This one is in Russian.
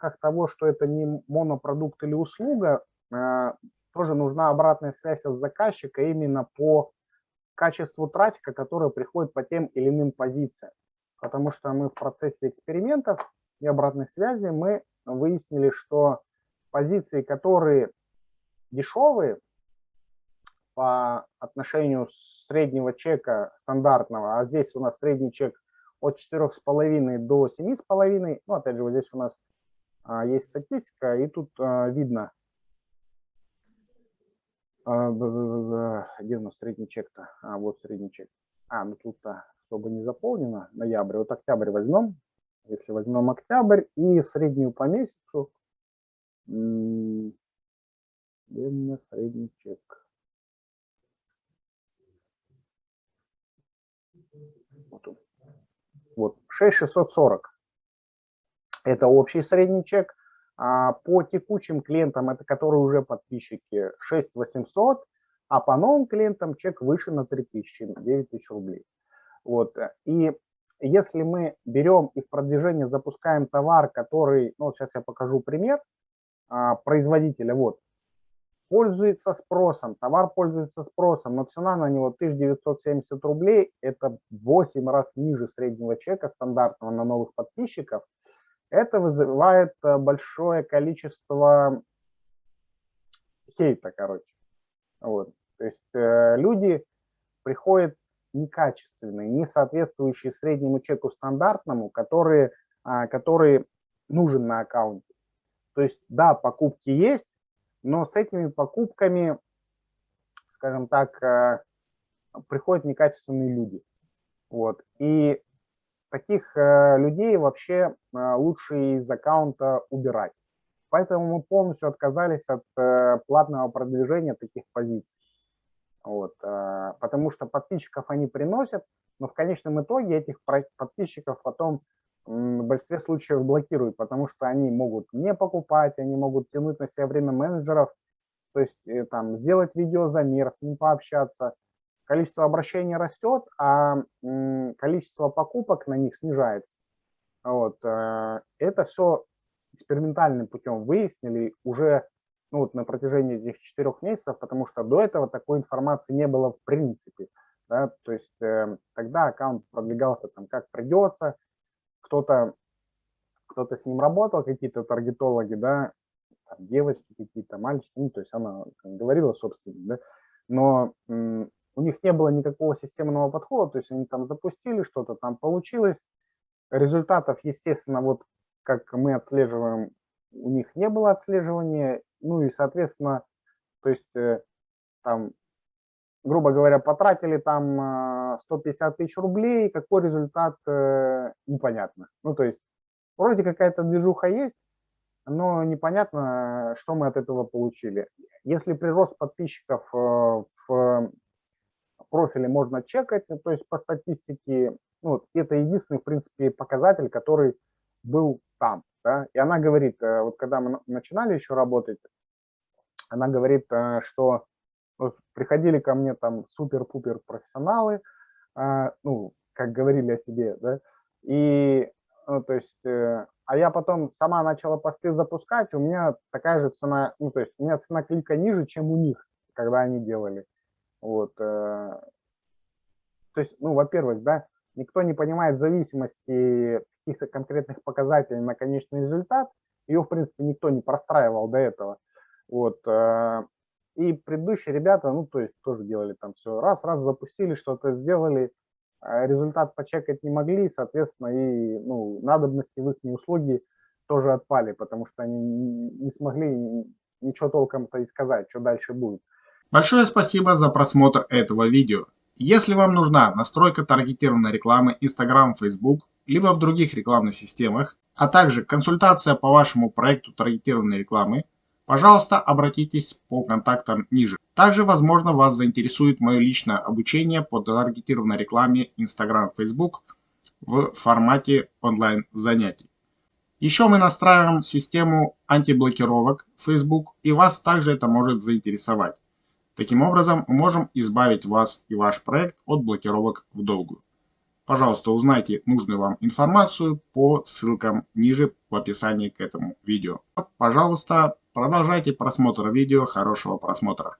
рамках того, что это не монопродукт или услуга, э, тоже нужна обратная связь от заказчика именно по качеству трафика, который приходит по тем или иным позициям. Потому что мы в процессе экспериментов и обратной связи мы выяснили, что позиции, которые дешевые по отношению среднего чека стандартного, а здесь у нас средний чек от 4,5 до 7,5, ну опять же вот здесь у нас есть статистика, и тут а, видно, а, где у нас средний чек-то? А, вот средний чек. А, ну тут-то особо не заполнено, ноябрь. Вот октябрь возьмем. Если возьмем октябрь и среднюю по месяцу, где у меня средний чек? Вот, он. вот 6640. Это общий средний чек. А по текущим клиентам, это которые уже подписчики, 6800, а по новым клиентам чек выше на 3000, 9000 рублей. Вот. И если мы берем и в продвижение запускаем товар, который, ну, сейчас я покажу пример а, производителя, вот, пользуется спросом, товар пользуется спросом, но цена на него 1970 рублей, это 8 раз ниже среднего чека стандартного на новых подписчиков, это вызывает э, большое количество хейта, короче. Вот. То есть э, люди приходят некачественные, не соответствующие среднему чеку стандартному, которые, а, который нужен на аккаунте. То есть, да, покупки есть, но с этими покупками, скажем так, э, приходят некачественные люди. Вот. И таких э, людей вообще э, лучше из аккаунта убирать. Поэтому мы полностью отказались от платного продвижения таких позиций. Вот, потому что подписчиков они приносят, но в конечном итоге этих подписчиков потом в большинстве случаев блокируют, потому что они могут не покупать, они могут тянуть на себя время менеджеров, то есть э, там сделать видеозамер, с ним пообщаться. Количество обращений растет, а количество покупок на них снижается. Вот. Э, это все экспериментальным путем выяснили уже ну, вот на протяжении этих четырех месяцев, потому что до этого такой информации не было в принципе. Да? То есть э, тогда аккаунт продвигался там как придется, кто-то кто-то с ним работал, какие-то таргетологи, да, девочки какие-то, мальчики, ну, то есть она говорила, собственно, да, но них не было никакого системного подхода, то есть они там запустили что-то, там получилось, результатов, естественно, вот как мы отслеживаем, у них не было отслеживания, ну и, соответственно, то есть э, там грубо говоря, потратили там 150 э, тысяч рублей, какой результат, э, непонятно. Ну, то есть, вроде какая-то движуха есть, но непонятно, что мы от этого получили. Если прирост подписчиков в профиле можно чекать, ну, то есть по статистике, ну, это единственный, в принципе, показатель, который был там. Да? И она говорит, вот когда мы начинали еще работать, она говорит, что вот приходили ко мне там супер-пупер профессионалы, ну, как говорили о себе, да, и, ну, то есть, э, а я потом сама начала посты запускать, у меня такая же цена, ну, то есть, у меня цена клика ниже, чем у них, когда они делали, вот, э, то есть, ну, во-первых, да, никто не понимает зависимости каких-то конкретных показателей на конечный результат, ее, в принципе, никто не простраивал до этого, вот, э, и предыдущие ребята, ну, то есть тоже делали там все раз, раз запустили, что-то сделали, а результат почекать не могли, соответственно, и ну, надобности в их услуги тоже отпали, потому что они не смогли ничего толком-то и сказать, что дальше будет. Большое спасибо за просмотр этого видео. Если вам нужна настройка таргетированной рекламы Instagram, Facebook, либо в других рекламных системах, а также консультация по вашему проекту таргетированной рекламы, Пожалуйста, обратитесь по контактам ниже. Также, возможно, вас заинтересует мое личное обучение по таргетированной рекламе Instagram, Facebook в формате онлайн занятий. Еще мы настраиваем систему антиблокировок Facebook, и вас также это может заинтересовать. Таким образом, мы можем избавить вас и ваш проект от блокировок в долгую. Пожалуйста, узнайте нужную вам информацию по ссылкам ниже в описании к этому видео. Пожалуйста, продолжайте просмотр видео. Хорошего просмотра.